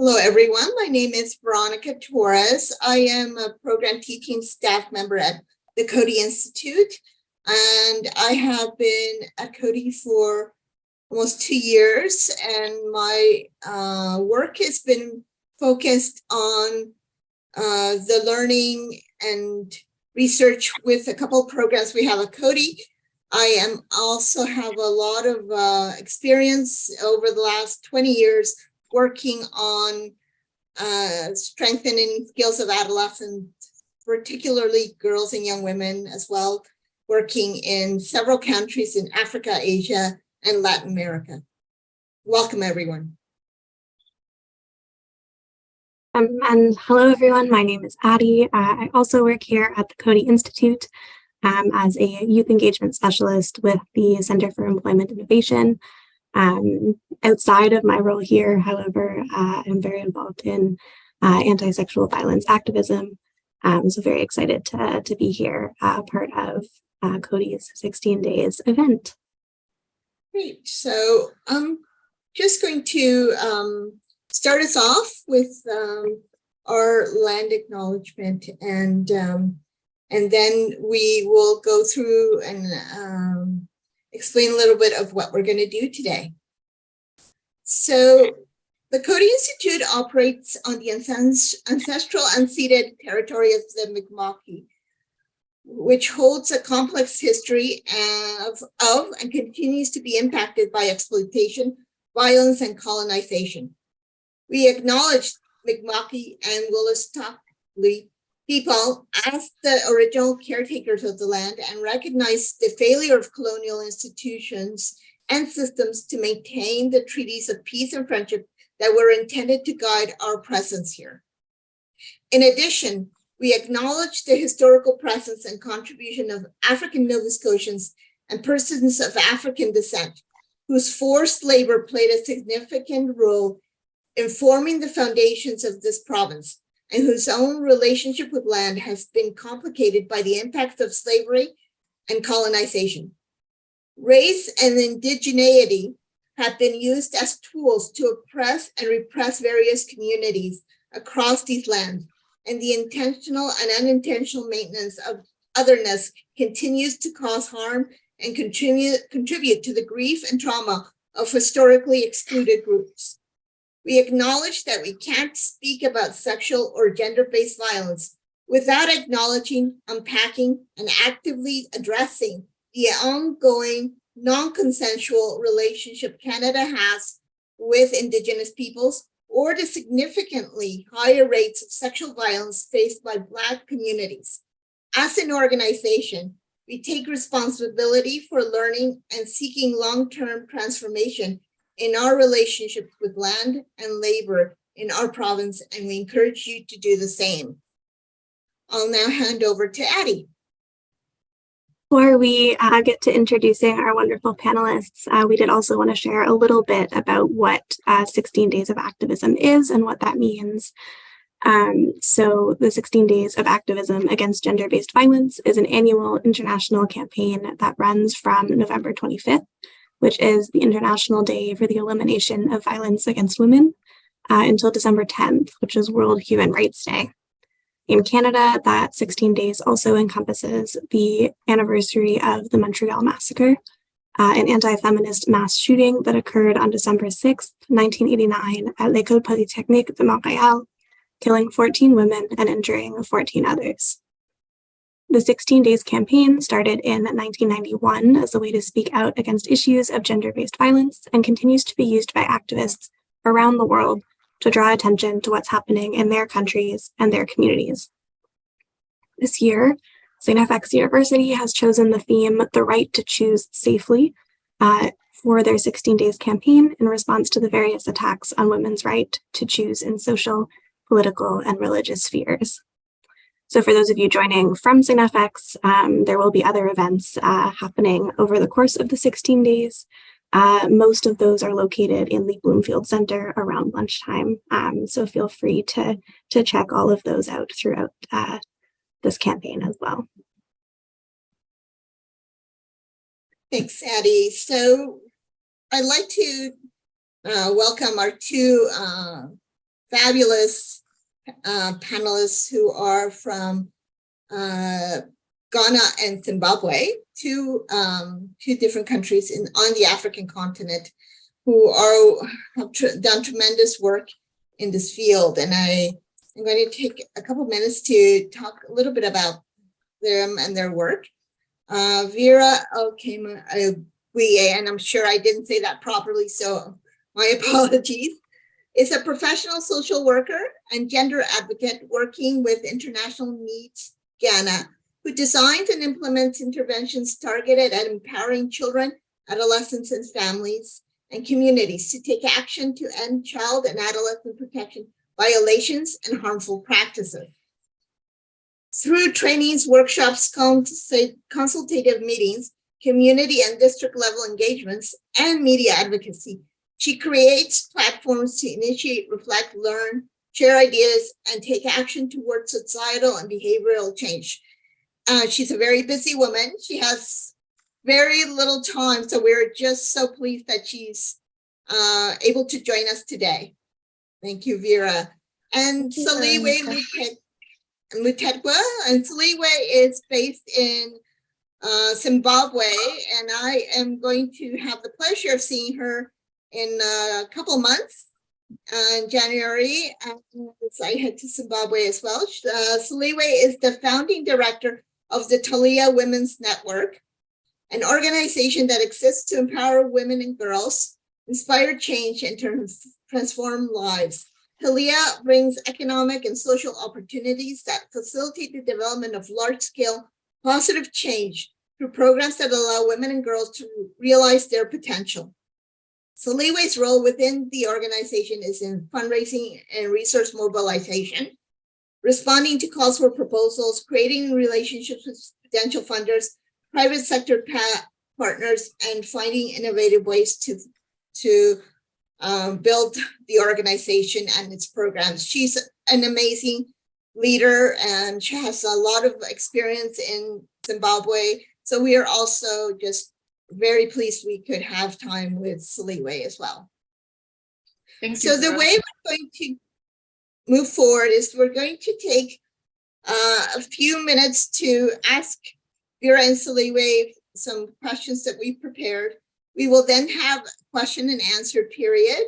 Hello, everyone. My name is Veronica Torres. I am a program teaching staff member at the Coady Institute, and I have been at Coady for almost two years, and my uh, work has been focused on uh, the learning and research with a couple of programs we have at Coady. I am also have a lot of uh, experience over the last 20 years working on uh, strengthening skills of adolescents, particularly girls and young women as well, working in several countries in Africa, Asia, and Latin America. Welcome, everyone. Um, and hello, everyone. My name is Addie. Uh, I also work here at the Coady Institute um, as a youth engagement specialist with the Center for Employment Innovation. Um, outside of my role here, however, uh, I'm very involved in uh, anti-sexual violence activism. Um, so very excited to, to be here, uh, part of uh, Coady's 16 days event. Great. So I'm just going to um, start us off with um, our land acknowledgement and um, and then we will go through and um, explain a little bit of what we're going to do today. So the Coady Institute operates on the ancestral unceded territory of the Mi'kmaq, which holds a complex history of, of and continues to be impacted by exploitation, violence, and colonization. We acknowledge Mi'kmaq and Wolastoqey people as the original caretakers of the land and recognize the failure of colonial institutions and systems to maintain the treaties of peace and friendship that were intended to guide our presence here. In addition, we acknowledge the historical presence and contribution of African Nova Scotians and persons of African descent, whose forced labor played a significant role in forming the foundations of this province, and whose own relationship with land has been complicated by the impacts of slavery and colonization. Race and indigeneity have been used as tools to oppress and repress various communities across these lands, and the intentional and unintentional maintenance of otherness continues to cause harm and contribute, contribute to the grief and trauma of historically excluded groups. We acknowledge that we can't speak about sexual or gender-based violence without acknowledging, unpacking, and actively addressing the ongoing non-consensual relationship Canada has with Indigenous peoples or the significantly higher rates of sexual violence faced by Black communities. As an organization, we take responsibility for learning and seeking long-term transformation in our relationship with land and labor in our province, and we encourage you to do the same. I'll now hand over to Addie. Before we uh, get to introducing our wonderful panelists, uh, we did also want to share a little bit about what uh, 16 Days of Activism is and what that means. Um, so the 16 Days of Activism Against Gender-Based Violence is an annual international campaign that runs from November 25th which is the International Day for the Elimination of Violence Against Women, uh, until December 10th, which is World Human Rights Day. In Canada, that 16 days also encompasses the anniversary of the Montreal Massacre, uh, an anti-feminist mass shooting that occurred on December 6, 1989 at l'École Polytechnique de Montréal, killing 14 women and injuring 14 others. The 16 Days campaign started in 1991 as a way to speak out against issues of gender-based violence and continues to be used by activists around the world to draw attention to what's happening in their countries and their communities. This year, St. FX University has chosen the theme, The Right to Choose Safely, uh, for their 16 Days campaign in response to the various attacks on women's right to choose in social, political, and religious spheres. So for those of you joining from St. FX, um, there will be other events uh, happening over the course of the 16 days. Uh, most of those are located in the Bloomfield Center around lunchtime. Um, so feel free to, to check all of those out throughout uh, this campaign as well. Thanks, Addie. So I'd like to uh, welcome our two uh, fabulous uh, panelists who are from uh, Ghana and Zimbabwe, two um, two different countries in on the African continent, who are have tr done tremendous work in this field. And I am going to take a couple minutes to talk a little bit about them and their work. Uh, Vera Okema and I'm sure I didn't say that properly, so my apologies, is a professional social worker and gender advocate working with International Needs Ghana, who designs and implements interventions targeted at empowering children, adolescents, and families and communities to take action to end child and adolescent protection violations and harmful practices. Through trainings, workshops, consultative meetings, community and district level engagements, and media advocacy, she creates platforms to initiate, reflect, learn, share ideas, and take action towards societal and behavioral change. Uh, she's a very busy woman. She has very little time, so we're just so pleased that she's uh, able to join us today. Thank you, Vera. And Saliwe Mutetwa, and Saliwe is based in uh, Zimbabwe, and I am going to have the pleasure of seeing her in a couple months uh, in January as I head to Zimbabwe as well. Uh, Saliwe is the founding director of the Talia Women's Network, an organization that exists to empower women and girls, inspire change, and transform lives. Talia brings economic and social opportunities that facilitate the development of large-scale positive change through programs that allow women and girls to realize their potential. Saliwe's role within the organization is in fundraising and resource mobilization, responding to calls for proposals, creating relationships with potential funders, private sector partners, and finding innovative ways to, to um, build the organization and its programs. She's an amazing leader and she has a lot of experience in Zimbabwe. So we are also just very pleased we could have time with Saliwe as well. Thank so you. the way we're going to move forward is we're going to take uh, a few minutes to ask Vera and Saliwe some questions that we prepared. We will then have a question and answer period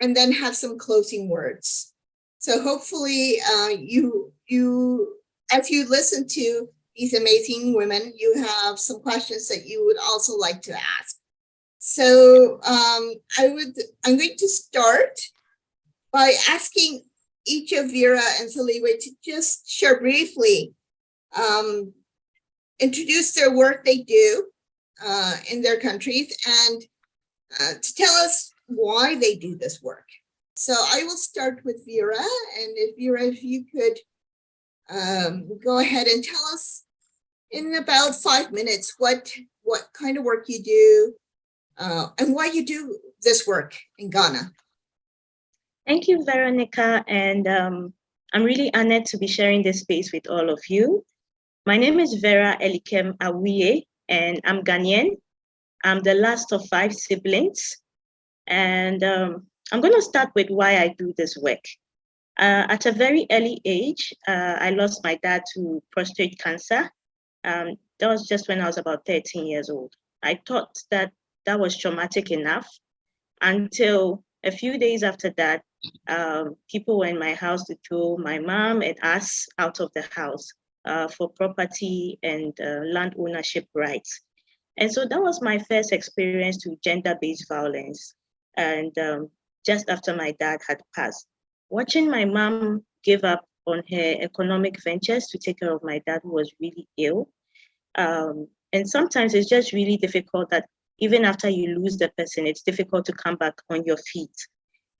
and then have some closing words. So hopefully uh, you, you, as you listen to these amazing women, you have some questions that you would also like to ask. So um, I would, I'm going to start by asking each of Vera and Saliwe to just share briefly, um, introduce their work they do uh, in their countries and uh, to tell us why they do this work. So I will start with Vera and if Vera, if you could um, go ahead and tell us in about five minutes what what kind of work you do uh, and why you do this work in Ghana. Thank you, Veronica, and um, I'm really honored to be sharing this space with all of you. My name is Vera Elikem Awiye, and I'm Ghanaian. I'm the last of five siblings, and um, I'm going to start with why I do this work. Uh, at a very early age, uh, I lost my dad to prostate cancer. Um, that was just when I was about 13 years old. I thought that that was traumatic enough until a few days after that, um, people were in my house to throw my mom and us out of the house uh, for property and uh, land ownership rights. And so that was my first experience to gender-based violence. And um, just after my dad had passed, watching my mom give up on her economic ventures to take care of my dad who was really ill. Um, and sometimes it's just really difficult that even after you lose the person, it's difficult to come back on your feet.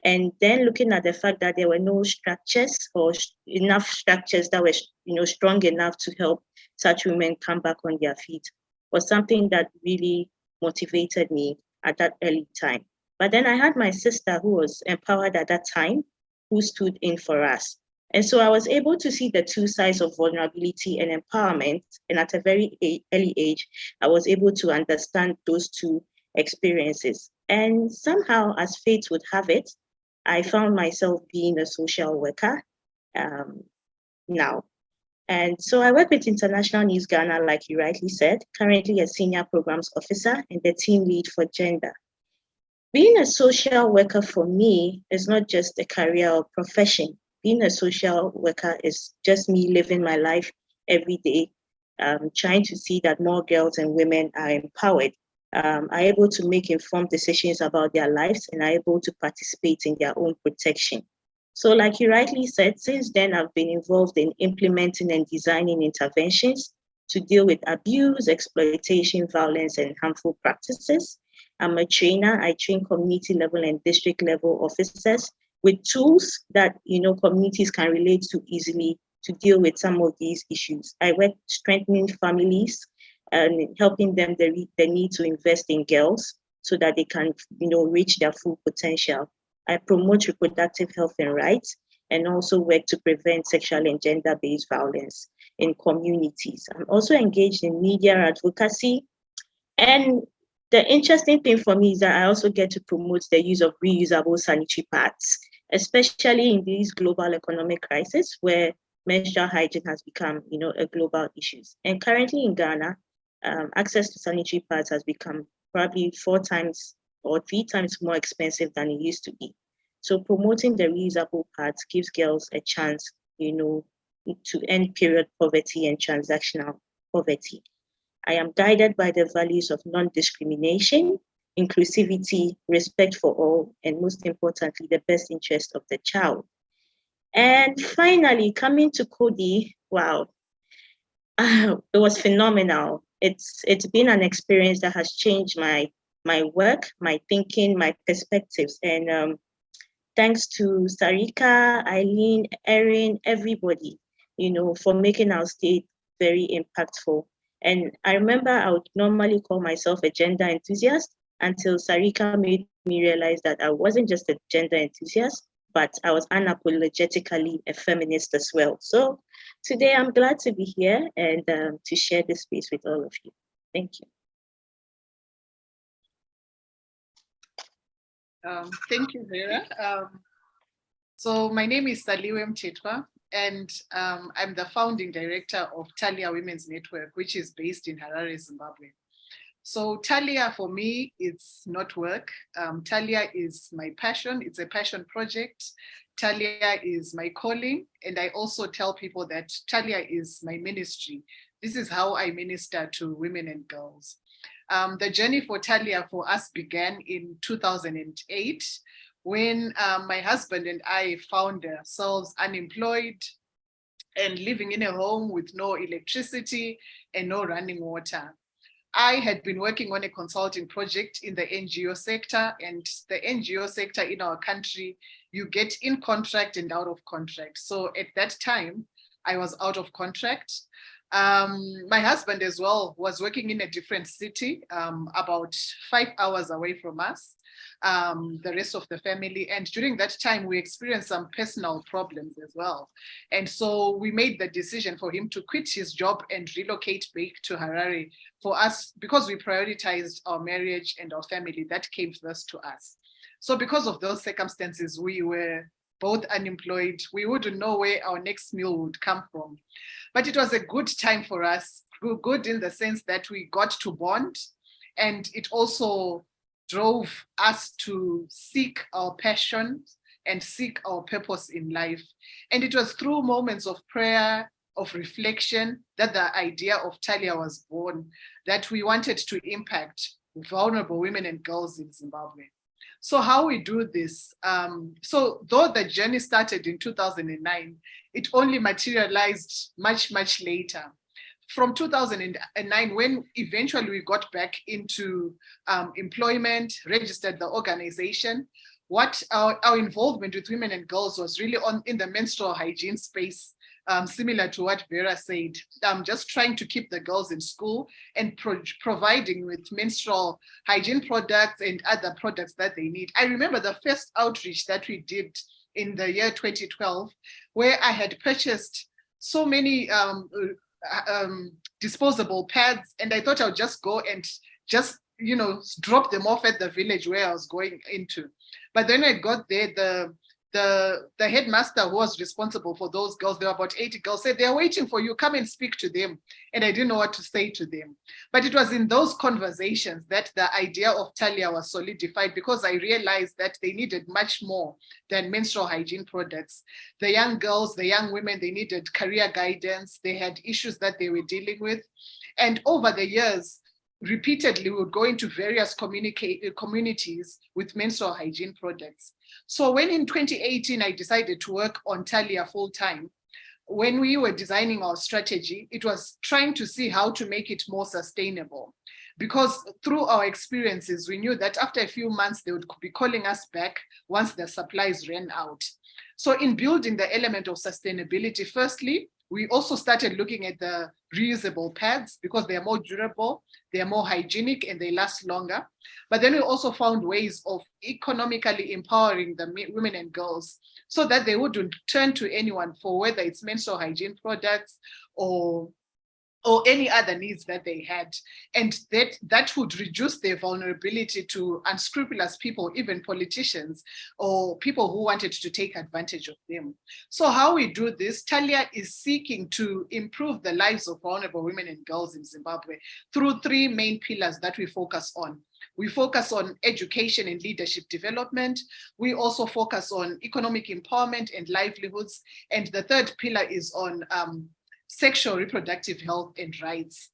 And then looking at the fact that there were no structures or enough structures that were you know, strong enough to help such women come back on their feet was something that really motivated me at that early time. But then I had my sister who was empowered at that time, who stood in for us. And so I was able to see the two sides of vulnerability and empowerment. And at a very early age, I was able to understand those two experiences. And somehow, as fate would have it, I found myself being a social worker um, now. And so I work with International Needs Ghana, like you rightly said, currently a senior programs officer and the team lead for gender. Being a social worker for me is not just a career or profession. Being a social worker is just me living my life every day, um, trying to see that more girls and women are empowered, um, are able to make informed decisions about their lives and are able to participate in their own protection. So like you rightly said, since then I've been involved in implementing and designing interventions to deal with abuse, exploitation, violence, and harmful practices. I'm a trainer, I train community level and district level officers with tools that you know communities can relate to easily to deal with some of these issues. I work strengthening families and helping them the, the need to invest in girls so that they can you know reach their full potential. I promote reproductive health and rights and also work to prevent sexual and gender-based violence in communities. I'm also engaged in media advocacy. And the interesting thing for me is that I also get to promote the use of reusable sanitary pads, especially in these global economic crisis where menstrual hygiene has become you know, a global issue. And currently in Ghana, um, access to sanitary pads has become probably four times or three times more expensive than it used to be. So promoting the reusable pads gives girls a chance, you know, to end period poverty and transactional poverty. I am guided by the values of non-discrimination, inclusivity, respect for all, and most importantly, the best interest of the child. And finally, coming to Coady, wow, uh, it was phenomenal. It's it's been an experience that has changed my my work, my thinking, my perspectives, and um, thanks to Sarika, Eileen, Erin, everybody, you know, for making our state very impactful. And I remember I would normally call myself a gender enthusiast until Sarika made me realize that I wasn't just a gender enthusiast, but I was unapologetically a feminist as well. So today I'm glad to be here and um, to share this space with all of you. Thank you. Um, thank you, Vera. Um, so my name is Saliwe Mtetwa, and um, I'm the founding director of Talia Women's Network, which is based in Harare, Zimbabwe. So Talia for me, it's not work. Um, Talia is my passion. It's a passion project. Talia is my calling. And I also tell people that Talia is my ministry. This is how I minister to women and girls. Um, the journey for Talia for us began in 2008 when um, my husband and I found ourselves unemployed and living in a home with no electricity and no running water. I had been working on a consulting project in the NGO sector and the NGO sector in our country, you get in contract and out of contract. So at that time, I was out of contract. Um, my husband as well was working in a different city, um, about five hours away from us, um, the rest of the family. And during that time, we experienced some personal problems as well. And so we made the decision for him to quit his job and relocate back to Harare for us, because we prioritized our marriage and our family, that came first to us. So because of those circumstances, we were both unemployed. We wouldn't know where our next meal would come from. But it was a good time for us, good in the sense that we got to bond and it also drove us to seek our passion and seek our purpose in life. And it was through moments of prayer, of reflection, that the idea of Talia was born, that we wanted to impact vulnerable women and girls in Zimbabwe. So how we do this, um, so though the journey started in 2009, it only materialized much, much later. From 2009, when eventually we got back into um, employment, registered the organization, what our, our involvement with women and girls was really on in the menstrual hygiene space um, similar to what Vera said. I'm just trying to keep the girls in school and pro providing with menstrual hygiene products and other products that they need. I remember the first outreach that we did in the year 2012, where I had purchased so many um, uh, um, disposable pads and I thought I would just go and just you know, drop them off at the village where I was going into. But then I got there, the the the headmaster who was responsible for those girls, there were about 80 girls, said they're waiting for you, come and speak to them. And I didn't know what to say to them. But it was in those conversations that the idea of Talia was solidified because I realized that they needed much more than menstrual hygiene products. The young girls, the young women, they needed career guidance. They had issues that they were dealing with. And over the years, repeatedly we would go into various communicate, uh, communities with menstrual hygiene products. So when in 2018, I decided to work on Talia full time, when we were designing our strategy, it was trying to see how to make it more sustainable. Because through our experiences, we knew that after a few months, they would be calling us back once the supplies ran out. So in building the element of sustainability, firstly, we also started looking at the reusable pads because they are more durable, they are more hygienic and they last longer. But then we also found ways of economically empowering the women and girls so that they wouldn't turn to anyone for whether it's menstrual hygiene products or or any other needs that they had. And that, that would reduce their vulnerability to unscrupulous people, even politicians or people who wanted to take advantage of them. So how we do this, Talia is seeking to improve the lives of vulnerable women and girls in Zimbabwe through three main pillars that we focus on. We focus on education and leadership development. We also focus on economic empowerment and livelihoods. And the third pillar is on um, sexual reproductive health and rights.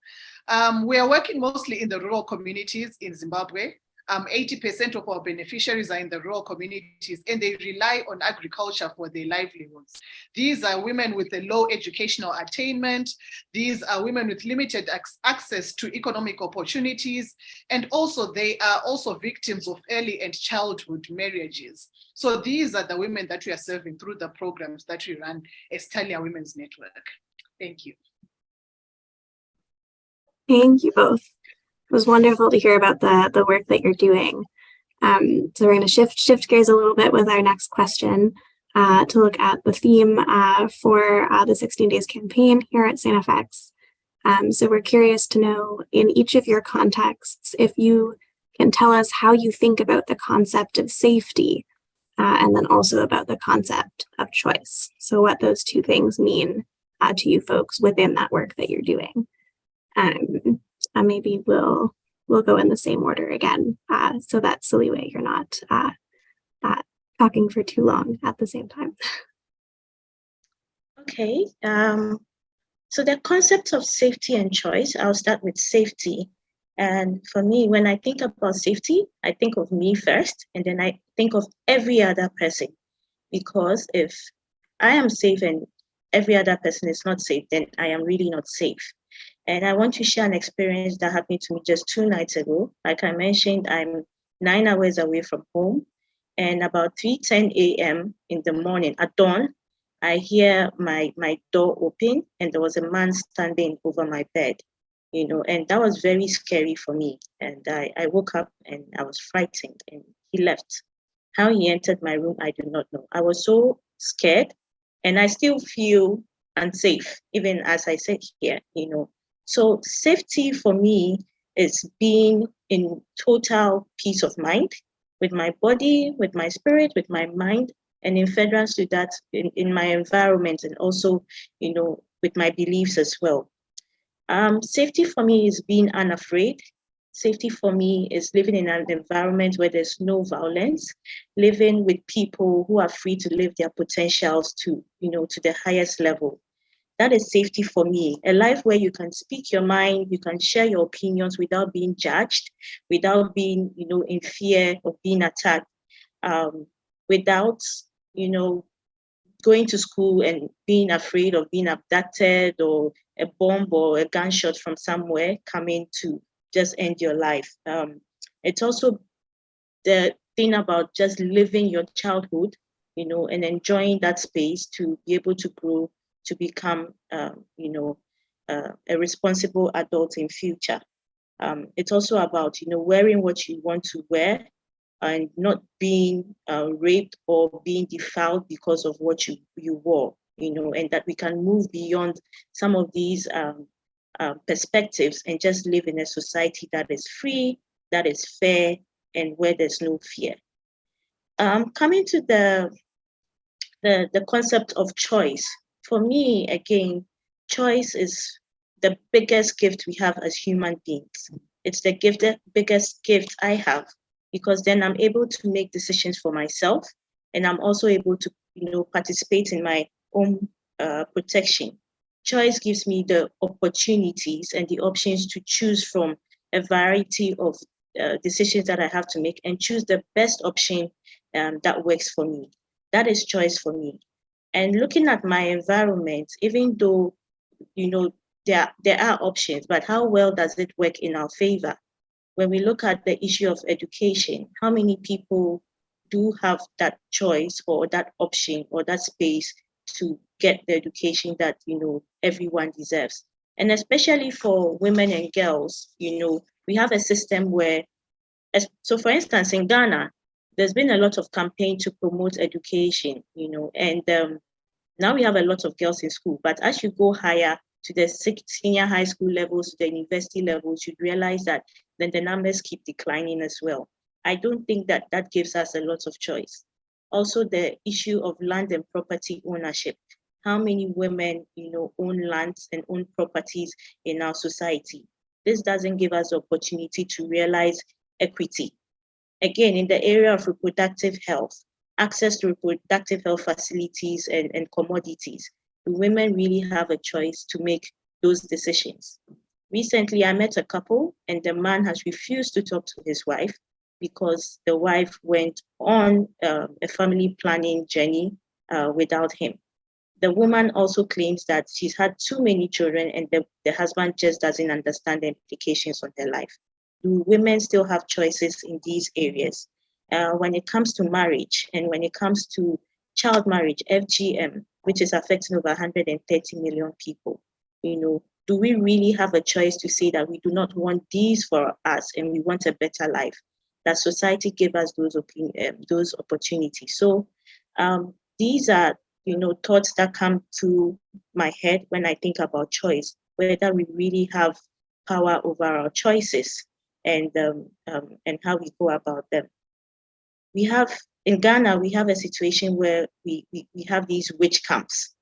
Um, we are working mostly in the rural communities in Zimbabwe. 80% um, of our beneficiaries are in the rural communities and they rely on agriculture for their livelihoods. These are women with a low educational attainment. These are women with limited access to economic opportunities. And also they are also victims of early and childhood marriages. So these are the women that we are serving through the programs that we run as Talia Women's Network. Thank you. Thank you both. It was wonderful to hear about the, the work that you're doing. Um, so we're going to shift shift gears a little bit with our next question uh, to look at the theme uh, for uh, the 16 Days campaign here at St. FX. Um, so we're curious to know in each of your contexts, if you can tell us how you think about the concept of safety uh, and then also about the concept of choice. So what those two things mean uh, to you folks within that work that you're doing. Um, and maybe we'll we'll go in the same order again, uh, so that Saliwe, you're not uh, uh, talking for too long at the same time. Okay. Um, so the concept of safety and choice, I'll start with safety. And for me, when I think about safety, I think of me first, and then I think of every other person. Because if I am safe and every other person is not safe, then I am really not safe. And I want to share an experience that happened to me just two nights ago. Like I mentioned, I'm nine hours away from home. And about 3.10 a.m. in the morning at dawn, I hear my, my door open and there was a man standing over my bed, you know, and that was very scary for me. And I, I woke up and I was frightened and he left. How he entered my room, I do not know. I was so scared and I still feel unsafe, even as I sit here, you know. So safety for me is being in total peace of mind with my body, with my spirit, with my mind, and in furtherance to that, in, in my environment and also, you know, with my beliefs as well. Um, safety for me is being unafraid, Safety for me is living in an environment where there's no violence, living with people who are free to live their potentials to, you know, to the highest level. That is safety for me. A life where you can speak your mind, you can share your opinions without being judged, without being, you know, in fear of being attacked, um, without, you know, going to school and being afraid of being abducted or a bomb or a gunshot from somewhere coming to just end your life. Um, it's also the thing about just living your childhood, you know, and enjoying that space to be able to grow to become, um, you know, uh, a responsible adult in future. Um, it's also about, you know, wearing what you want to wear and not being uh, raped or being defiled because of what you, you wore, you know, and that we can move beyond some of these um, uh, perspectives and just live in a society that is free, that is fair, and where there's no fear. Um, coming to the, the, the concept of choice, for me, again, choice is the biggest gift we have as human beings. It's the gift, the biggest gift I have, because then I'm able to make decisions for myself, and I'm also able to, you know, participate in my own uh, protection. Choice gives me the opportunities and the options to choose from a variety of uh, decisions that I have to make and choose the best option um, that works for me. That is choice for me. And looking at my environment, even though, you know, there, there are options, but how well does it work in our favor? When we look at the issue of education, how many people do have that choice or that option or that space to get the education that, you know, everyone deserves? And especially for women and girls, you know, we have a system where, so for instance, in Ghana, there's been a lot of campaign to promote education, you know, and um, now we have a lot of girls in school, but as you go higher to the senior high school levels, to the university levels, you realize that then the numbers keep declining as well. I don't think that that gives us a lot of choice. Also, the issue of land and property ownership. How many women, you know, own lands and own properties in our society? This doesn't give us the opportunity to realize equity. Again, in the area of reproductive health, access to reproductive health facilities and, and commodities, do women really have a choice to make those decisions? Recently, I met a couple and the man has refused to talk to his wife because the wife went on uh, a family planning journey uh, without him. The woman also claims that she's had too many children and the, the husband just doesn't understand the implications on her life. Do women still have choices in these areas? Uh, when it comes to marriage and when it comes to child marriage, FGM, which is affecting over 130 million people, you know, do we really have a choice to say that we do not want these for us and we want a better life? That society gave us those um, those opportunities. So um, these are, you know, thoughts that come to my head when I think about choice, whether we really have power over our choices and um, um, and how we go about them. We have in Ghana, we have a situation where we, we, we have these witch camps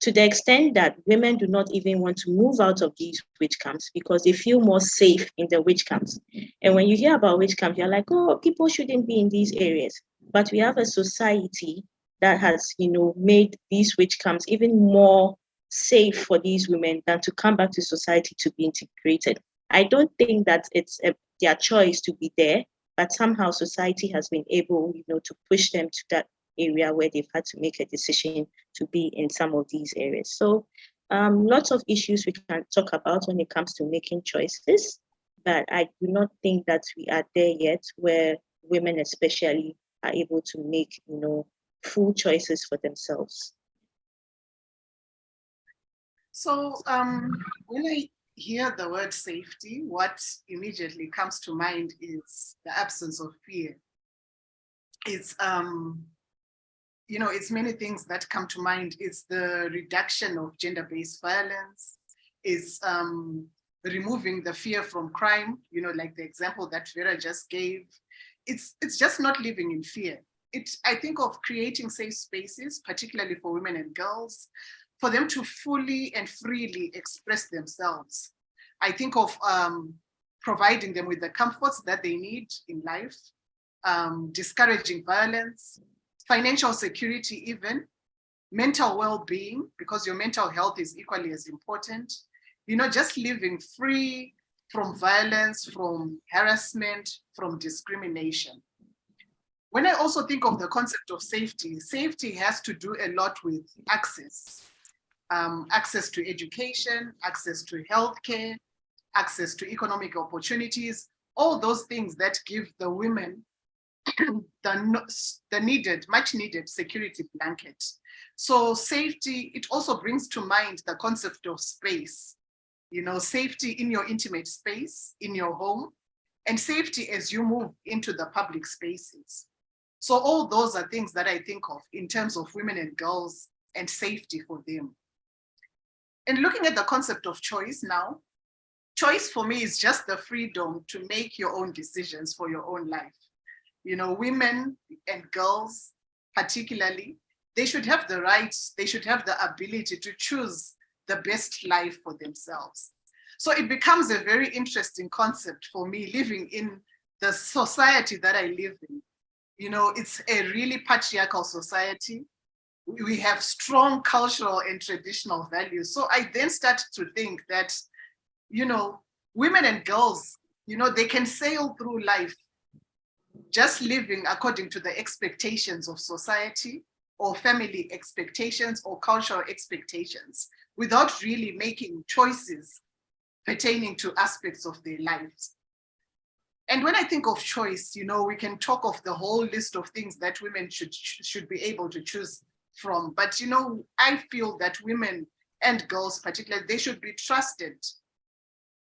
to the extent that women do not even want to move out of these witch camps because they feel more safe in the witch camps. And when you hear about witch camps, you're like, oh, people shouldn't be in these areas. But we have a society that has, you know, made these witch camps even more safe for these women than to come back to society to be integrated. I don't think that it's a, their choice to be there, but somehow society has been able, you know, to push them to that area where they've had to make a decision to be in some of these areas. So um, lots of issues we can talk about when it comes to making choices, but I do not think that we are there yet where women especially are able to make, you know, full choices for themselves. So um, when I hear the word safety, what immediately comes to mind is the absence of fear. It's um, you know, it's many things that come to mind. It's the reduction of gender-based violence, it's um, removing the fear from crime, you know, like the example that Vera just gave. It's, it's just not living in fear. It, I think of creating safe spaces, particularly for women and girls, for them to fully and freely express themselves. I think of um, providing them with the comforts that they need in life, um, discouraging violence, financial security even, mental well-being, because your mental health is equally as important. You know, just living free from violence, from harassment, from discrimination. When I also think of the concept of safety, safety has to do a lot with access. Um, access to education, access to healthcare, access to economic opportunities, all those things that give the women the, the needed, much needed security blanket. So safety, it also brings to mind the concept of space, you know, safety in your intimate space, in your home, and safety as you move into the public spaces. So all those are things that I think of in terms of women and girls and safety for them. And looking at the concept of choice now, choice for me is just the freedom to make your own decisions for your own life you know, women and girls particularly, they should have the rights, they should have the ability to choose the best life for themselves. So it becomes a very interesting concept for me living in the society that I live in. You know, it's a really patriarchal society. We have strong cultural and traditional values. So I then start to think that, you know, women and girls, you know, they can sail through life just living according to the expectations of society or family expectations or cultural expectations without really making choices pertaining to aspects of their lives. And when I think of choice, you know, we can talk of the whole list of things that women should, should be able to choose from. But, you know, I feel that women and girls particularly, they should be trusted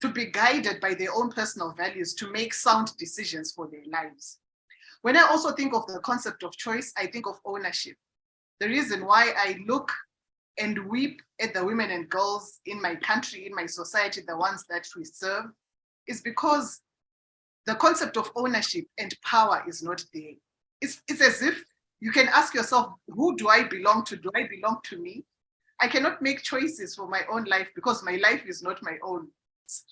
to be guided by their own personal values to make sound decisions for their lives. When I also think of the concept of choice, I think of ownership. The reason why I look and weep at the women and girls in my country, in my society, the ones that we serve, is because the concept of ownership and power is not there. It's, it's as if you can ask yourself, who do I belong to? Do I belong to me? I cannot make choices for my own life because my life is not my own,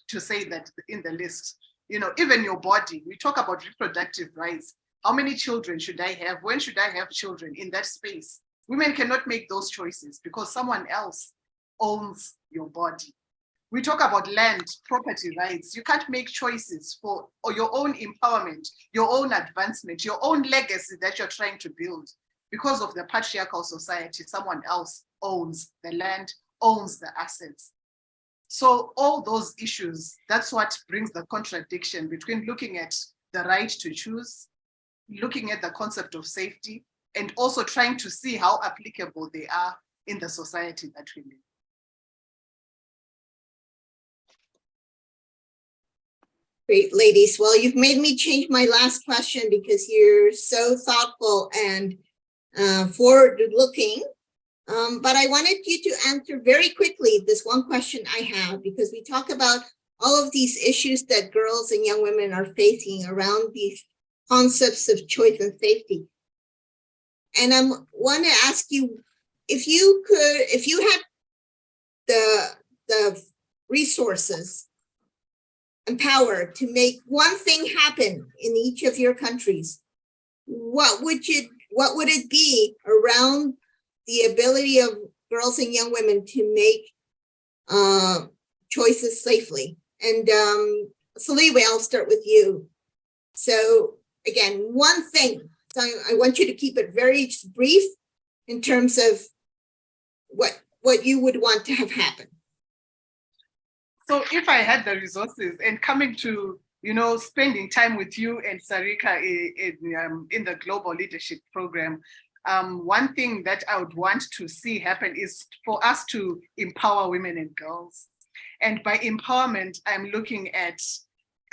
to say that in the list. You know, even your body, we talk about reproductive rights. How many children should I have? When should I have children in that space? Women cannot make those choices because someone else owns your body. We talk about land, property rights. You can't make choices for or your own empowerment, your own advancement, your own legacy that you're trying to build. Because of the patriarchal society, someone else owns the land, owns the assets. So all those issues, that's what brings the contradiction between looking at the right to choose, looking at the concept of safety, and also trying to see how applicable they are in the society that we live. Great, ladies. Well, you've made me change my last question because you're so thoughtful and uh, forward-looking. Um, but I wanted you to answer very quickly this one question I have because we talk about all of these issues that girls and young women are facing around these concepts of choice and safety. And I want to ask you if you could, if you had the, the resources power to make one thing happen in each of your countries, what would you, what would it be around the ability of girls and young women to make uh, choices safely? And um, Saliwe, I'll start with you. So again, one thing so I want you to keep it very brief in terms of what, what you would want to have happen. So if I had the resources and coming to, you know, spending time with you and Sarika in, in, um, in the Global Leadership Program, um, one thing that I would want to see happen is for us to empower women and girls. And by empowerment, I'm looking at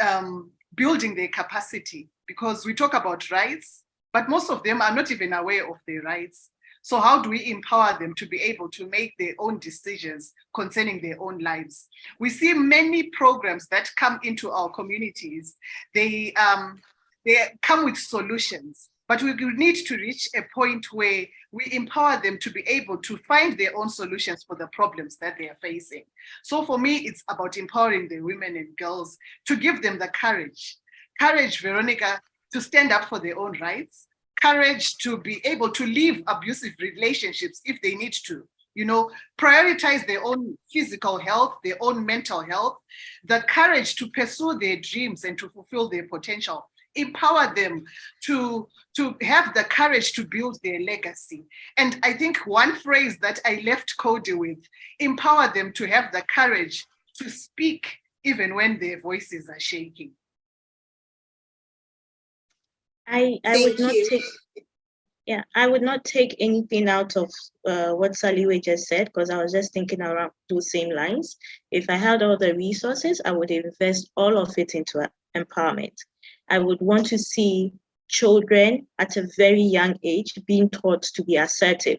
um, building their capacity because we talk about rights, but most of them are not even aware of their rights. So how do we empower them to be able to make their own decisions concerning their own lives? We see many programs that come into our communities. They, um, they come with solutions, but we need to reach a point where we empower them to be able to find their own solutions for the problems that they are facing. So for me, it's about empowering the women and girls to give them the courage. Courage, Veronica, to stand up for their own rights, courage to be able to leave abusive relationships if they need to, you know, prioritize their own physical health, their own mental health, the courage to pursue their dreams and to fulfill their potential, empower them to, to have the courage to build their legacy. And I think one phrase that I left Coady with, empower them to have the courage to speak even when their voices are shaking. I, I Thank would not you. take, yeah, I would not take anything out of uh, what Saliwe just said, because I was just thinking around those same lines. If I had all the resources, I would invest all of it into empowerment. I would want to see children at a very young age being taught to be assertive,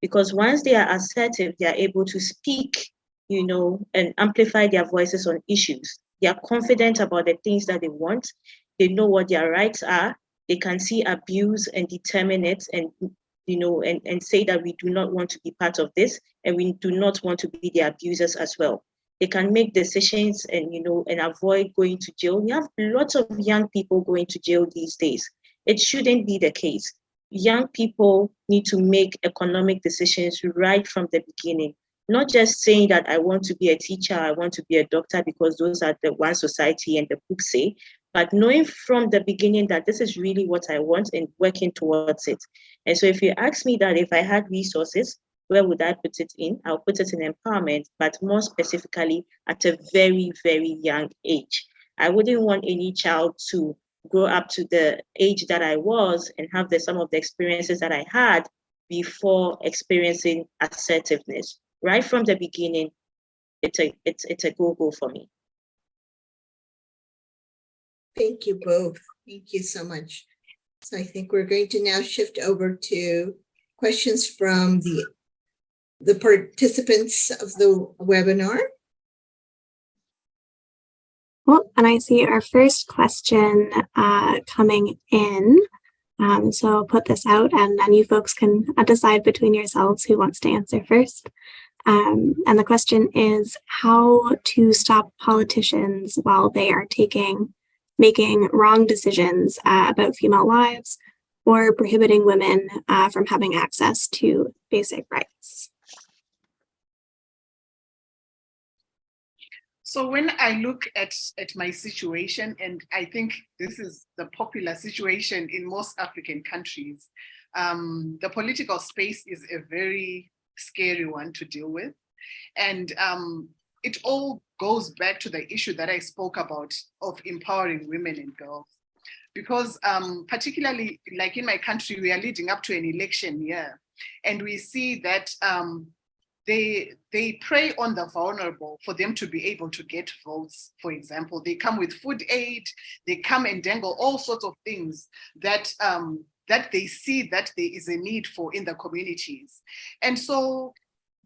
because once they are assertive, they are able to speak, you know, and amplify their voices on issues. They are confident about the things that they want. They know what their rights are they can see abuse and determine it and you know and, and say that we do not want to be part of this and we do not want to be the abusers as well. They can make decisions and you know and avoid going to jail. We have lots of young people going to jail these days. It shouldn't be the case. Young people need to make economic decisions right from the beginning not just saying that I want to be a teacher, I want to be a doctor because those are the one society and the books say, but knowing from the beginning that this is really what I want and working towards it. And so if you ask me that if I had resources, where would I put it in? I'll put it in empowerment, but more specifically at a very, very young age. I wouldn't want any child to grow up to the age that I was and have the, some of the experiences that I had before experiencing assertiveness right from the beginning, it's a it's it's a go-go for me. Thank you both. Thank you so much. So I think we're going to now shift over to questions from the the participants of the webinar. Well, and I see our first question uh, coming in. Um, so I'll put this out and then you folks can uh, decide between yourselves who wants to answer first. Um, and the question is how to stop politicians while they are taking, making wrong decisions uh, about female lives or prohibiting women uh, from having access to basic rights. So when I look at, at my situation, and I think this is the popular situation in most African countries, um, the political space is a very scary one to deal with. And um, it all goes back to the issue that I spoke about of empowering women and girls. Because um, particularly like in my country, we are leading up to an election year. And we see that um, they they prey on the vulnerable for them to be able to get votes for example they come with food aid they come and dangle all sorts of things that um that they see that there is a need for in the communities. And so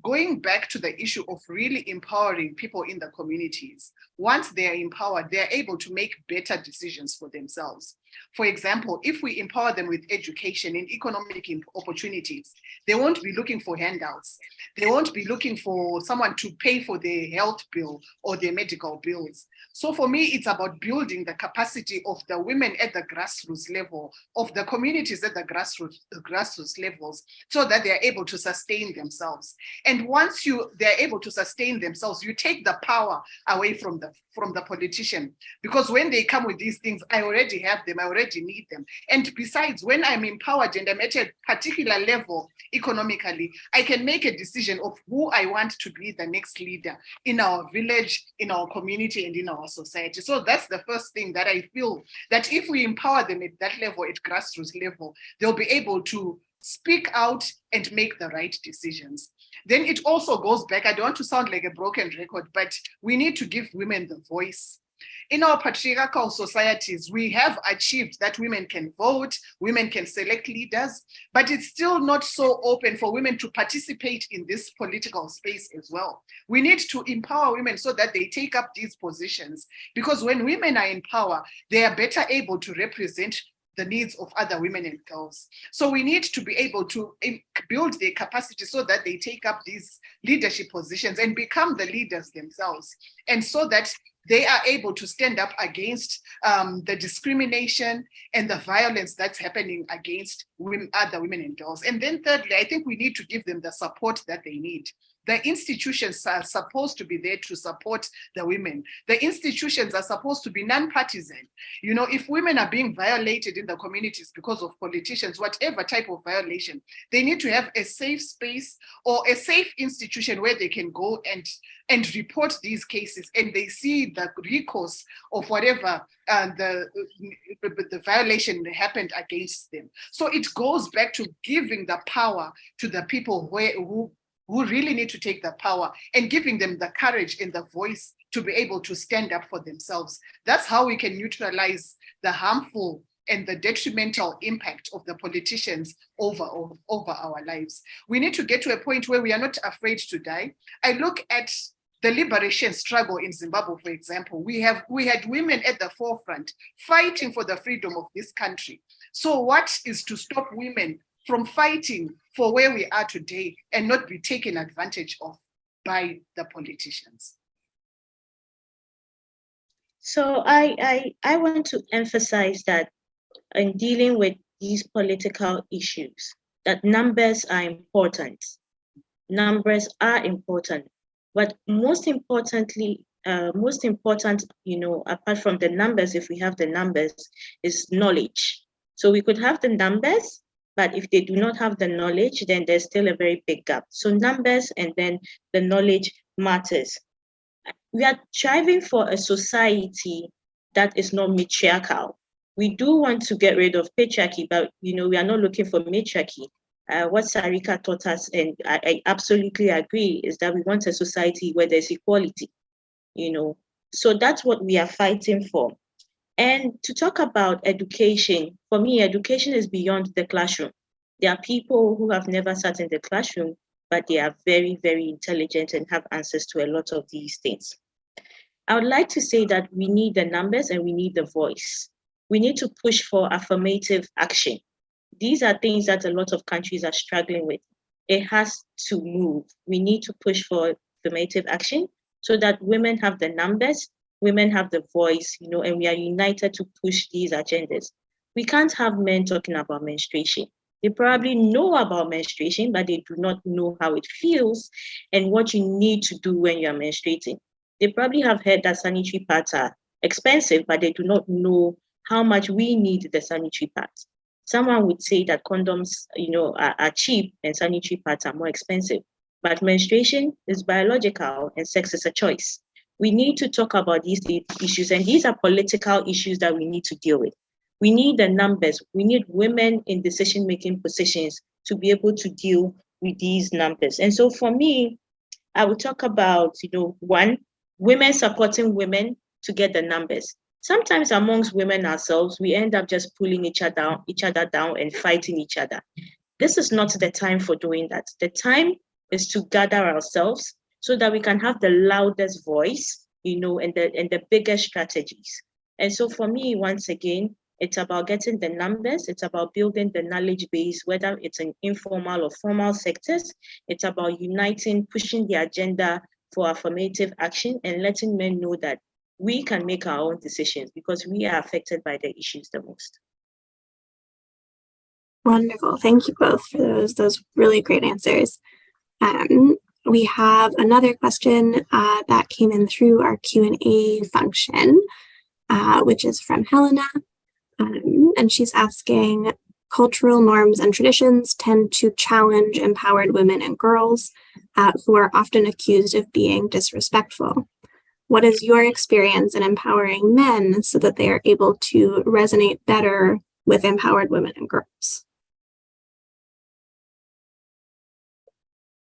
going back to the issue of really empowering people in the communities, once they are empowered, they are able to make better decisions for themselves. For example, if we empower them with education and economic opportunities, they won't be looking for handouts. They won't be looking for someone to pay for their health bill or their medical bills. So for me, it's about building the capacity of the women at the grassroots level, of the communities at the grassroots, the grassroots levels, so that they're able to sustain themselves. And once you they're able to sustain themselves, you take the power away from the from the politician. Because when they come with these things, I already have them, I already need them. And besides, when I'm empowered and I'm at a particular level economically, I can make a decision of who I want to be the next leader in our village, in our community, and in our society. So that's the first thing that I feel that if we empower them at that level, at grassroots level, they'll be able to speak out and make the right decisions. Then it also goes back, I don't want to sound like a broken record, but we need to give women the voice. In our patriarchal societies, we have achieved that women can vote, women can select leaders, but it's still not so open for women to participate in this political space as well. We need to empower women so that they take up these positions, because when women are in power, they are better able to represent the needs of other women and girls. So we need to be able to um, build their capacity so that they take up these leadership positions and become the leaders themselves. And so that they are able to stand up against um, the discrimination and the violence that's happening against women, other women and girls. And then thirdly, I think we need to give them the support that they need. The institutions are supposed to be there to support the women. The institutions are supposed to be non-partisan. You know, if women are being violated in the communities because of politicians, whatever type of violation, they need to have a safe space or a safe institution where they can go and and report these cases and they see the recourse of whatever uh, the, the violation happened against them. So it goes back to giving the power to the people where, who who really need to take the power and giving them the courage and the voice to be able to stand up for themselves. That's how we can neutralize the harmful and the detrimental impact of the politicians over, over, our lives. We need to get to a point where we are not afraid to die. I look at the liberation struggle in Zimbabwe, for example, we have we had women at the forefront fighting for the freedom of this country. So what is to stop women from fighting for where we are today and not be taken advantage of by the politicians? So I, I, I want to emphasize that in dealing with these political issues, that numbers are important. Numbers are important, but most importantly, uh, most important, you know, apart from the numbers, if we have the numbers, is knowledge. So we could have the numbers, but if they do not have the knowledge, then there's still a very big gap. So numbers and then the knowledge matters. We are striving for a society that is not matriarchal. We do want to get rid of patriarchy, but you know, we are not looking for matriarchy. Uh, what Sarika taught us, and I, I absolutely agree, is that we want a society where there's equality, you know. So that's what we are fighting for. And to talk about education, for me, education is beyond the classroom. There are people who have never sat in the classroom, but they are very, very intelligent and have answers to a lot of these things. I would like to say that we need the numbers and we need the voice. We need to push for affirmative action. These are things that a lot of countries are struggling with. It has to move. We need to push for affirmative action so that women have the numbers, women have the voice, you know, and we are united to push these agendas. We can't have men talking about menstruation. They probably know about menstruation, but they do not know how it feels and what you need to do when you're menstruating. They probably have heard that sanitary pads are expensive, but they do not know how much we need the sanitary pads. Someone would say that condoms, you know, are, are cheap and sanitary pads are more expensive. But menstruation is biological and sex is a choice. We need to talk about these issues, and these are political issues that we need to deal with. We need the numbers. We need women in decision-making positions to be able to deal with these numbers. And so for me, I will talk about, you know, one, women supporting women to get the numbers. Sometimes amongst women ourselves, we end up just pulling each other, down, each other down and fighting each other. This is not the time for doing that. The time is to gather ourselves so that we can have the loudest voice, you know, and the and the biggest strategies. And so for me, once again, it's about getting the numbers, it's about building the knowledge base, whether it's in informal or formal sectors. It's about uniting, pushing the agenda for affirmative action and letting men know that we can make our own decisions because we are affected by the issues the most. Wonderful. Thank you both for those, those really great answers. Um, we have another question uh, that came in through our Q&A function, uh, which is from Helena. Um, and she's asking, cultural norms and traditions tend to challenge empowered women and girls uh, who are often accused of being disrespectful. What is your experience in empowering men so that they are able to resonate better with empowered women and girls?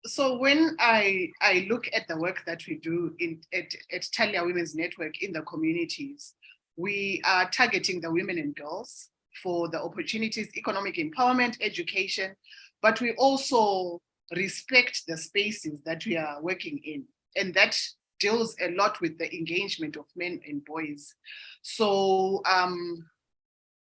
So when I, I look at the work that we do in, at, at Talia Women's Network in the communities, we are targeting the women and girls for the opportunities, economic empowerment, education, but we also respect the spaces that we are working in. And that deals a lot with the engagement of men and boys. So um,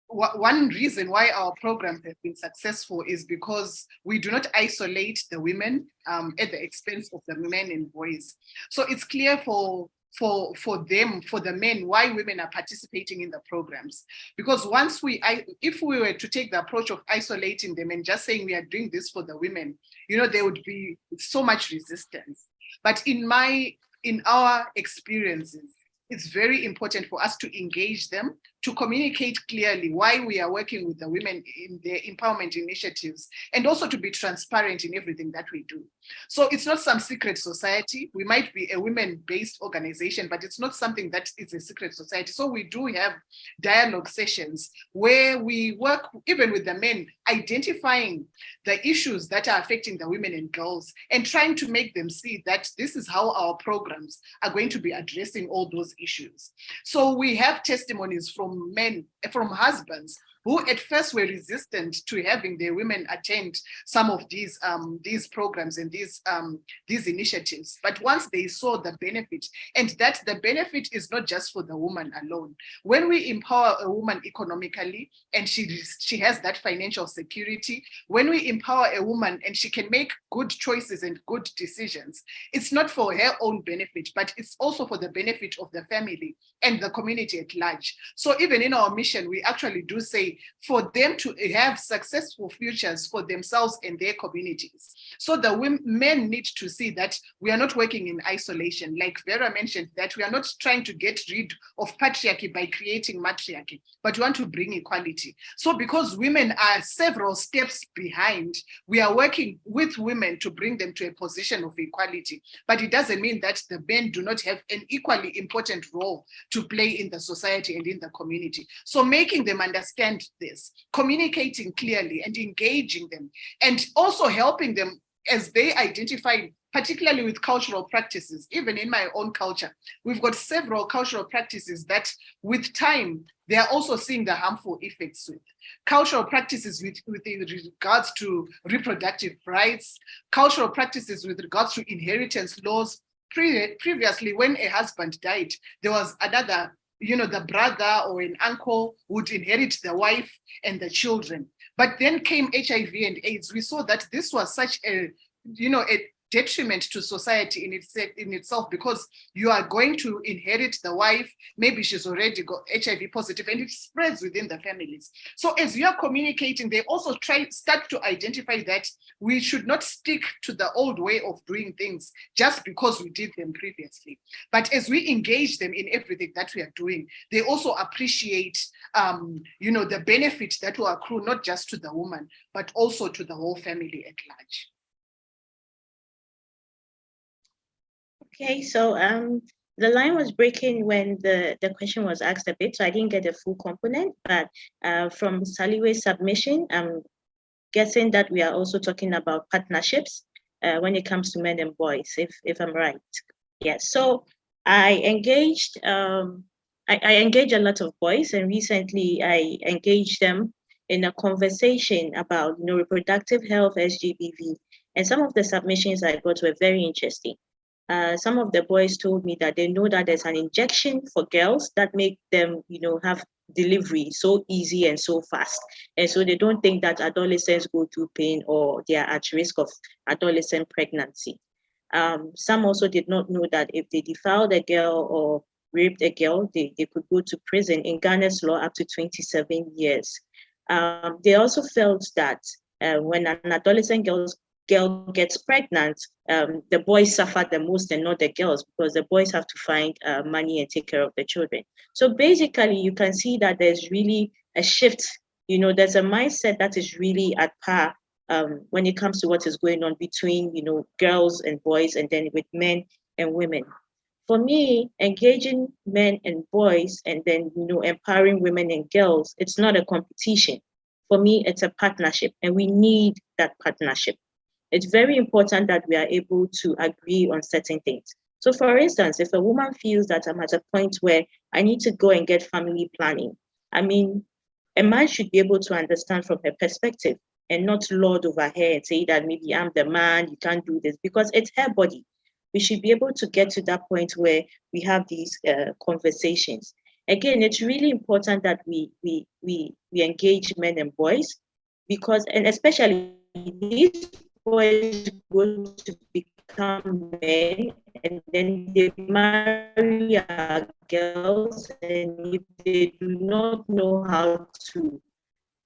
one reason why our programs have been successful is because we do not isolate the women um, at the expense of the men and boys. So it's clear for for for them for the men why women are participating in the programs because once we I, if we were to take the approach of isolating them and just saying we are doing this for the women you know there would be so much resistance but in my in our experiences it's very important for us to engage them to communicate clearly why we are working with the women in their empowerment initiatives and also to be transparent in everything that we do. So it's not some secret society. We might be a women-based organization, but it's not something that is a secret society. So we do have dialogue sessions where we work even with the men, identifying the issues that are affecting the women and girls and trying to make them see that this is how our programs are going to be addressing all those issues. So we have testimonies from men, from husbands who at first were resistant to having their women attend some of these um, these programs and these um, these initiatives. But once they saw the benefit, and that the benefit is not just for the woman alone. When we empower a woman economically and she she has that financial security, when we empower a woman and she can make good choices and good decisions, it's not for her own benefit, but it's also for the benefit of the family and the community at large. So even in our mission, we actually do say for them to have successful futures for themselves and their communities. So the women, men need to see that we are not working in isolation. Like Vera mentioned, that we are not trying to get rid of patriarchy by creating matriarchy, but we want to bring equality. So because women are several steps behind, we are working with women to bring them to a position of equality. But it doesn't mean that the men do not have an equally important role to play in the society and in the community. So making them understand this, communicating clearly and engaging them, and also helping them as they identify particularly with cultural practices, even in my own culture, we've got several cultural practices that with time, they are also seeing the harmful effects with. Cultural practices with, with regards to reproductive rights, cultural practices with regards to inheritance laws. Pre previously, when a husband died, there was another, you know, the brother or an uncle would inherit the wife and the children. But then came HIV and AIDS. We saw that this was such a, you know, a detriment to society in, in itself because you are going to inherit the wife, maybe she's already got HIV positive and it spreads within the families. So as you are communicating, they also try start to identify that we should not stick to the old way of doing things just because we did them previously. But as we engage them in everything that we are doing, they also appreciate um, you know, the benefit that will accrue not just to the woman, but also to the whole family at large. Okay, so um, the line was breaking when the, the question was asked a bit, so I didn't get a full component, but uh, from Saliwe's submission, I'm guessing that we are also talking about partnerships uh, when it comes to men and boys, if, if I'm right. Yes, so I engaged, um, I, I engage a lot of boys and recently I engaged them in a conversation about you know, reproductive health, SGBV, and some of the submissions I got were very interesting uh, some of the boys told me that they know that there's an injection for girls that make them, you know, have delivery so easy and so fast. And so they don't think that adolescents go through pain or they are at risk of adolescent pregnancy. Um, some also did not know that if they defiled a girl or raped a girl, they, they could go to prison in Ghana's law up to 27 years. Um, they also felt that uh, when an adolescent girl girl gets pregnant, um, the boys suffer the most and not the girls because the boys have to find uh, money and take care of the children. So basically, you can see that there's really a shift. You know, there's a mindset that is really at par um, when it comes to what is going on between, you know, girls and boys and then with men and women. For me, engaging men and boys and then, you know, empowering women and girls, it's not a competition. For me, it's a partnership and we need that partnership it's very important that we are able to agree on certain things. So for instance, if a woman feels that I'm at a point where I need to go and get family planning, I mean, a man should be able to understand from her perspective and not lord over her and say that maybe I'm the man, you can't do this, because it's her body. We should be able to get to that point where we have these uh, conversations. Again, it's really important that we, we, we, we engage men and boys because, and especially these boys go to become men and then they marry girls and if they do not know how to,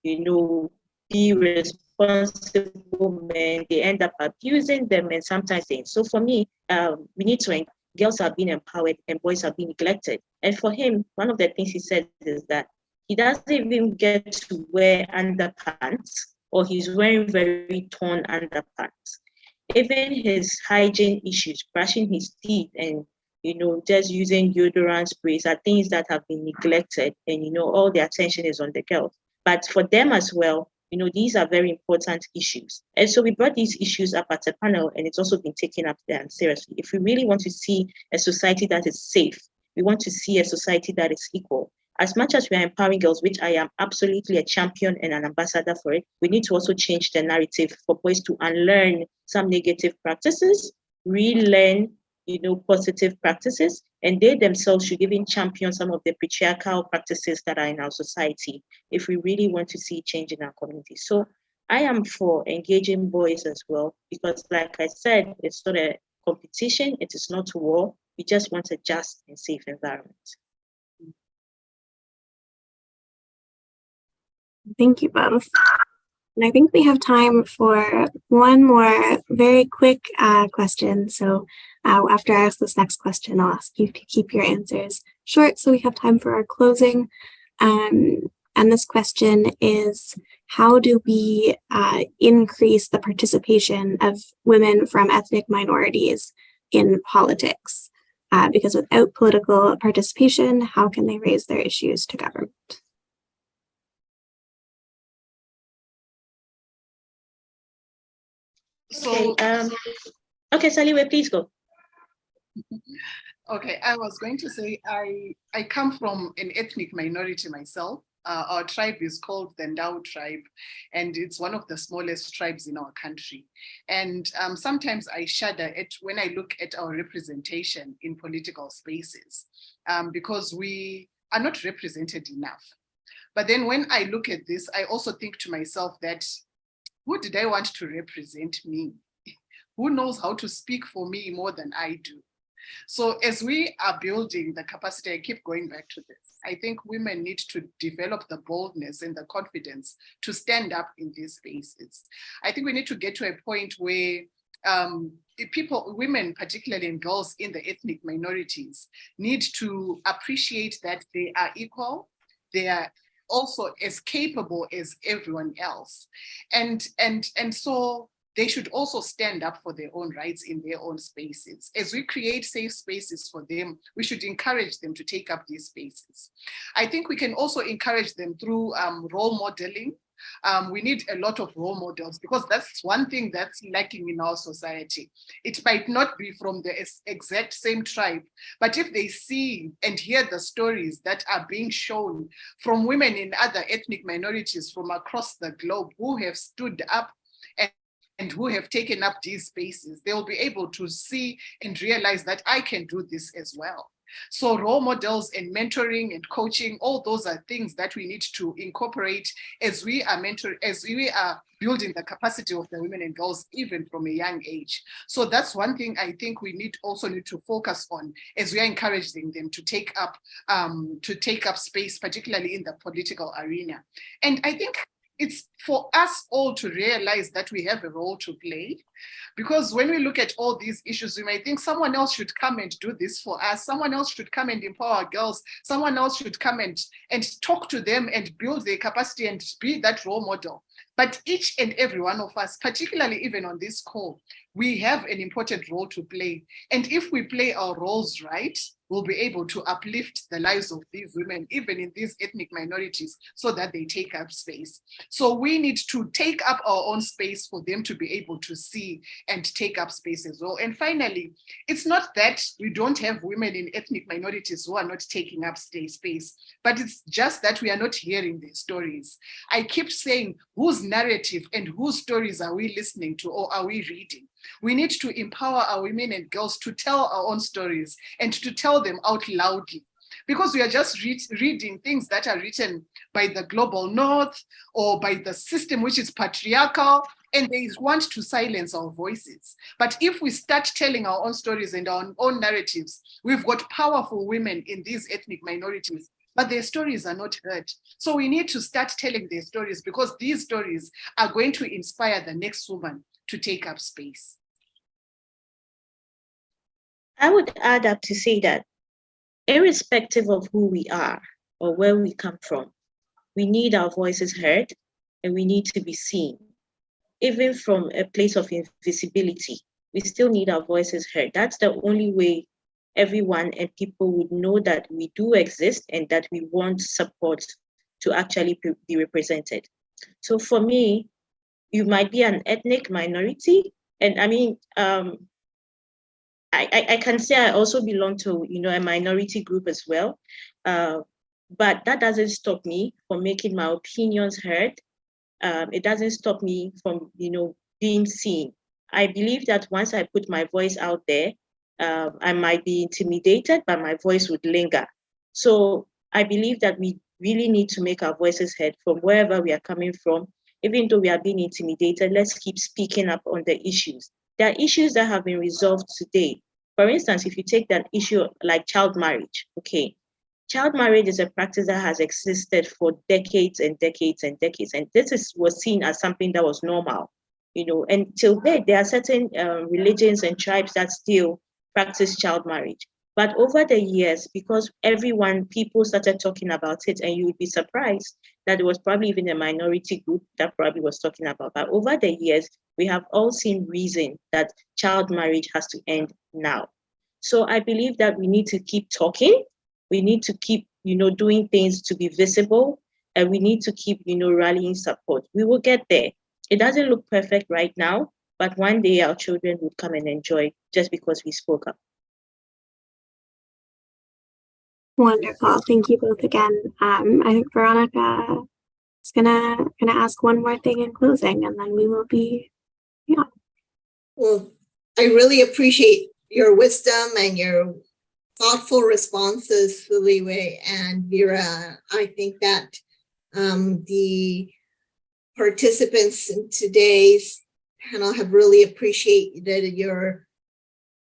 you know, be responsible men, they end up abusing them and sometimes they, so for me, um, we need to, girls are being empowered and boys are being neglected. And for him, one of the things he said is that he doesn't even get to wear underpants or he's wearing very torn underpants. Even his hygiene issues, brushing his teeth and you know, just using deodorant sprays are things that have been neglected and you know, all the attention is on the girls. But for them as well, you know, these are very important issues. And so we brought these issues up at a panel and it's also been taken up there seriously. If we really want to see a society that is safe, we want to see a society that is equal, as much as we are empowering girls, which I am absolutely a champion and an ambassador for it, we need to also change the narrative for boys to unlearn some negative practices, relearn, you know, positive practices, and they themselves should even champion some of the patriarchal practices that are in our society if we really want to see change in our community. So I am for engaging boys as well, because like I said, it's not a competition, it is not war. We just want a just and safe environment. Thank you both. And I think we have time for one more very quick uh, question. So uh, after I ask this next question, I'll ask you to keep your answers short so we have time for our closing. Um, and this question is, how do we uh, increase the participation of women from ethnic minorities in politics? Uh, because without political participation, how can they raise their issues to government? So, Okay, um, okay, Saliwe, please go. okay, I was going to say I I come from an ethnic minority myself. Uh, our tribe is called the Ndau tribe, and it's one of the smallest tribes in our country. And um, sometimes I shudder at when I look at our representation in political spaces, um, because we are not represented enough. But then when I look at this, I also think to myself that who did I want to represent me? Who knows how to speak for me more than I do? So as we are building the capacity, I keep going back to this. I think women need to develop the boldness and the confidence to stand up in these spaces. I think we need to get to a point where um, people, women, particularly and girls in the ethnic minorities, need to appreciate that they are equal, they are also as capable as everyone else. And, and, and so they should also stand up for their own rights in their own spaces. As we create safe spaces for them, we should encourage them to take up these spaces. I think we can also encourage them through um, role modeling. Um, we need a lot of role models because that's one thing that's lacking in our society. It might not be from the exact same tribe, but if they see and hear the stories that are being shown from women in other ethnic minorities from across the globe who have stood up and who have taken up these spaces, they'll be able to see and realize that I can do this as well. So role models and mentoring and coaching, all those are things that we need to incorporate as we are mentor, as we are building the capacity of the women and girls even from a young age. So that's one thing I think we need also need to focus on as we are encouraging them to take up um, to take up space, particularly in the political arena. And I think it's for us all to realize that we have a role to play. Because when we look at all these issues, we may think someone else should come and do this for us. Someone else should come and empower girls. Someone else should come and, and talk to them and build their capacity and be that role model. But each and every one of us, particularly even on this call, we have an important role to play. And if we play our roles right, we'll be able to uplift the lives of these women, even in these ethnic minorities, so that they take up space. So we need to take up our own space for them to be able to see and take up space as well. And finally, it's not that we don't have women in ethnic minorities who are not taking up space, but it's just that we are not hearing their stories. I keep saying, whose narrative and whose stories are we listening to or are we reading? We need to empower our women and girls to tell our own stories and to tell them out loudly because we are just read, reading things that are written by the global north or by the system which is patriarchal and they want to silence our voices. But if we start telling our own stories and our own narratives, we've got powerful women in these ethnic minorities but their stories are not heard. So we need to start telling their stories because these stories are going to inspire the next woman to take up space. I would add up to say that irrespective of who we are or where we come from, we need our voices heard and we need to be seen. Even from a place of invisibility, we still need our voices heard. That's the only way everyone and people would know that we do exist and that we want support to actually be represented. So for me, you might be an ethnic minority. And I mean, um, I, I, I, can say I also belong to, you know, a minority group as well. Uh, but that doesn't stop me from making my opinions heard. Um, it doesn't stop me from, you know, being seen. I believe that once I put my voice out there, uh, I might be intimidated, but my voice would linger. So I believe that we really need to make our voices heard from wherever we are coming from. Even though we are being intimidated, let's keep speaking up on the issues. There are issues that have been resolved today. For instance, if you take that issue like child marriage, okay, child marriage is a practice that has existed for decades and decades and decades, and this is was seen as something that was normal, you know. And till date, there are certain uh, religions and tribes that still practice child marriage. But over the years, because everyone, people started talking about it, and you would be surprised that there was probably even a minority group that probably was talking about. But over the years, we have all seen reason that child marriage has to end now. So I believe that we need to keep talking. We need to keep, you know, doing things to be visible, and we need to keep, you know, rallying support. We will get there. It doesn't look perfect right now, but one day our children would come and enjoy just because we spoke up. Wonderful. Thank you both again. Um, I think Veronica is gonna gonna ask one more thing in closing, and then we will be yeah. Well, I really appreciate your wisdom and your thoughtful responses, Saliwe and Vera. I think that um, the participants in today's panel have really appreciated your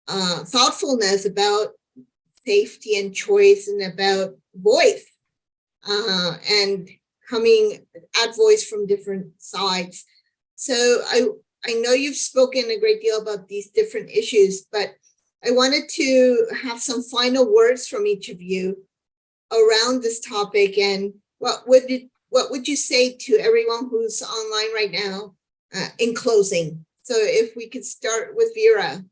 uh, thoughtfulness about safety and choice and about voice uh, and coming at voice from different sides. So I, I know you've spoken a great deal about these different issues, but I wanted to have some final words from each of you around this topic and what would it, what would you say to everyone who's online right now uh, in closing? So if we could start with Vera.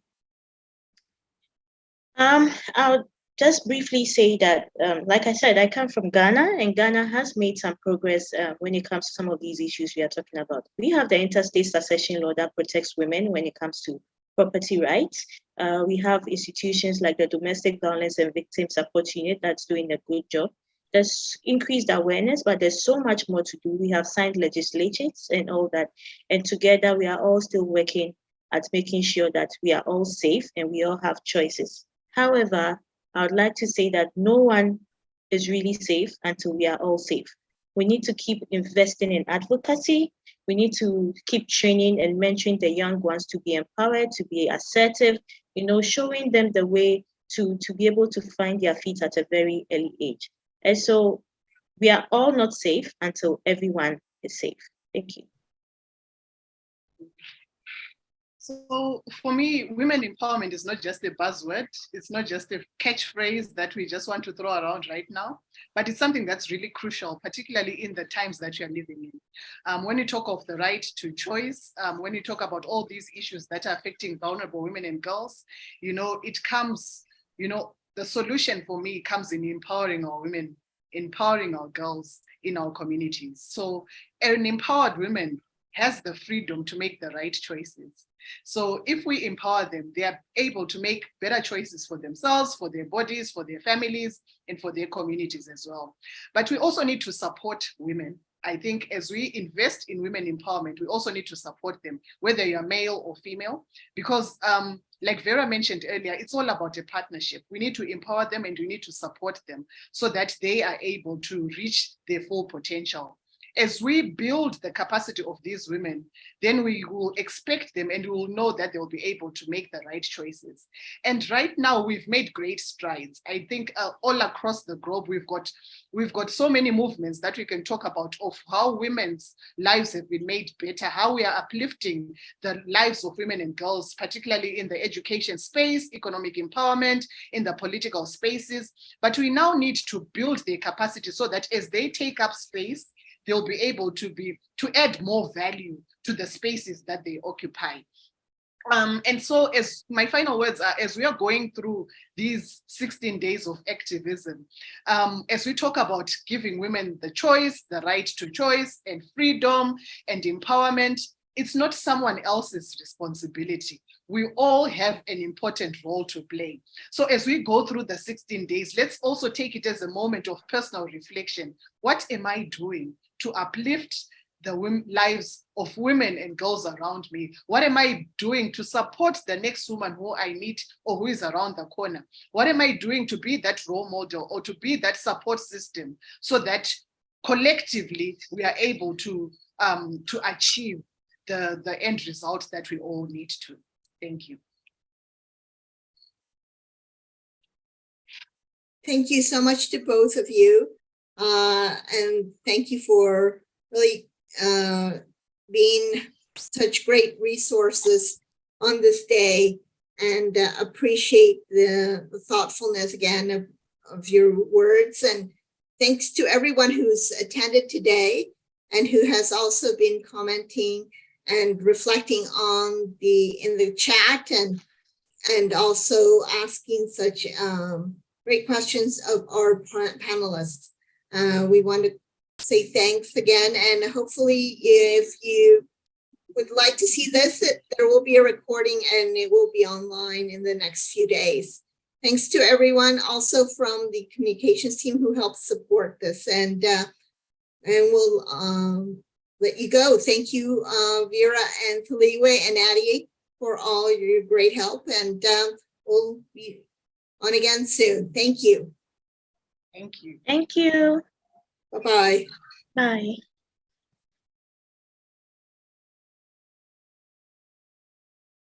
Um, I'll just briefly say that, um, like I said, I come from Ghana and Ghana has made some progress uh, when it comes to some of these issues we are talking about. We have the intestate succession law that protects women when it comes to property rights. Uh, we have institutions like the Domestic Violence and Victim Support Unit that's doing a good job. There's increased awareness, but there's so much more to do. We have signed legislatures and all that. And together we are all still working at making sure that we are all safe and we all have choices. However, I would like to say that no one is really safe until we are all safe. We need to keep investing in advocacy. We need to keep training and mentoring the young ones to be empowered, to be assertive, you know, showing them the way to, to be able to find their feet at a very early age. And so we are all not safe until everyone is safe. Thank you. So for me, women empowerment is not just a buzzword. It's not just a catchphrase that we just want to throw around right now, but it's something that's really crucial, particularly in the times that you're living in. Um, when you talk of the right to choice, um, when you talk about all these issues that are affecting vulnerable women and girls, you know, it comes, you know, the solution for me comes in empowering our women, empowering our girls in our communities. So an empowered woman has the freedom to make the right choices. So if we empower them, they are able to make better choices for themselves, for their bodies, for their families, and for their communities as well. But we also need to support women. I think as we invest in women empowerment, we also need to support them, whether you're male or female, because um, like Vera mentioned earlier, it's all about a partnership. We need to empower them and we need to support them so that they are able to reach their full potential as we build the capacity of these women, then we will expect them and we will know that they'll be able to make the right choices. And right now we've made great strides. I think uh, all across the globe, we've got we've got so many movements that we can talk about of how women's lives have been made better, how we are uplifting the lives of women and girls, particularly in the education space, economic empowerment, in the political spaces. But we now need to build their capacity so that as they take up space, they'll be able to be to add more value to the spaces that they occupy. Um, and so as my final words are, as we are going through these 16 days of activism, um, as we talk about giving women the choice, the right to choice and freedom and empowerment, it's not someone else's responsibility. we all have an important role to play. So as we go through the 16 days, let's also take it as a moment of personal reflection. What am I doing to uplift the lives of women and girls around me? What am I doing to support the next woman who I meet or who is around the corner? What am I doing to be that role model or to be that support system so that collectively we are able to um, to achieve the, the end result that we all need to. Thank you. Thank you so much to both of you. Uh, and thank you for really uh, being such great resources on this day and uh, appreciate the the thoughtfulness again of, of your words. And thanks to everyone who's attended today and who has also been commenting and reflecting on the in the chat and and also asking such um, great questions of our panelists. Uh, we want to say thanks again, and hopefully if you would like to see this, it- there will be a recording and it will be online in the next few days. Thanks to everyone also from the communications team who helped support this and uh, and we'll um, let you go. Thank you, uh, Vera and Saliwe and Addie for all your great help and um, we'll be on again soon. Thank you. Thank you. Thank you. Bye-bye. Bye.